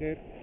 Walker